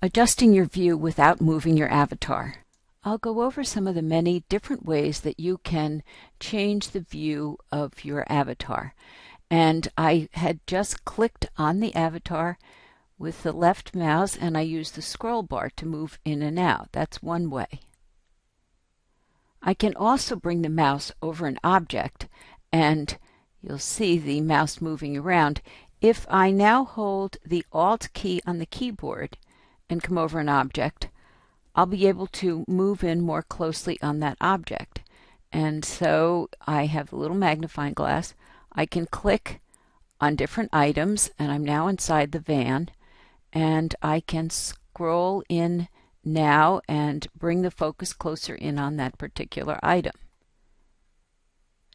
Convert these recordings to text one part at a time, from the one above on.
Adjusting your view without moving your avatar. I'll go over some of the many different ways that you can change the view of your avatar. And I had just clicked on the avatar with the left mouse and I use the scroll bar to move in and out. That's one way. I can also bring the mouse over an object and you'll see the mouse moving around. If I now hold the Alt key on the keyboard, and come over an object, I'll be able to move in more closely on that object. And so I have a little magnifying glass. I can click on different items, and I'm now inside the van, and I can scroll in now and bring the focus closer in on that particular item.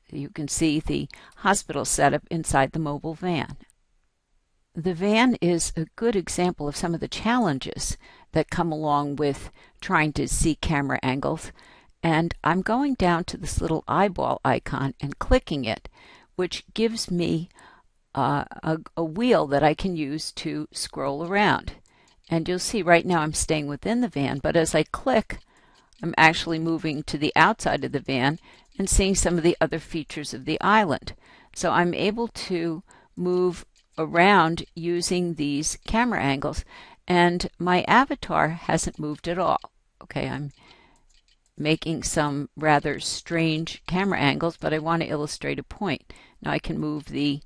You can see the hospital setup inside the mobile van. The van is a good example of some of the challenges that come along with trying to see camera angles. And I'm going down to this little eyeball icon and clicking it, which gives me uh, a, a wheel that I can use to scroll around. And you'll see right now I'm staying within the van, but as I click, I'm actually moving to the outside of the van and seeing some of the other features of the island. So I'm able to move around using these camera angles and my avatar hasn't moved at all. Okay, I'm making some rather strange camera angles, but I want to illustrate a point. Now I can move the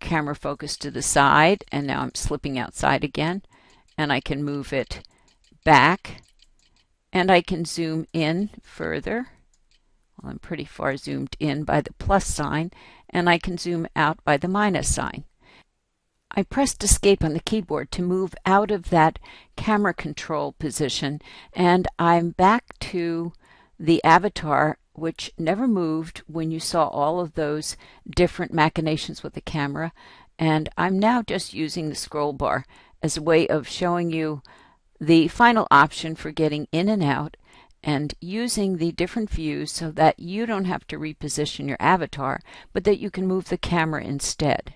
camera focus to the side, and now I'm slipping outside again, and I can move it back, and I can zoom in further. Well, I'm pretty far zoomed in by the plus sign, and I can zoom out by the minus sign. I pressed escape on the keyboard to move out of that camera control position and I'm back to the avatar which never moved when you saw all of those different machinations with the camera and I'm now just using the scroll bar as a way of showing you the final option for getting in and out and using the different views so that you don't have to reposition your avatar, but that you can move the camera instead.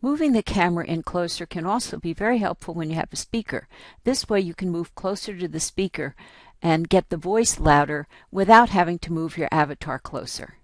Moving the camera in closer can also be very helpful when you have a speaker. This way you can move closer to the speaker and get the voice louder without having to move your avatar closer.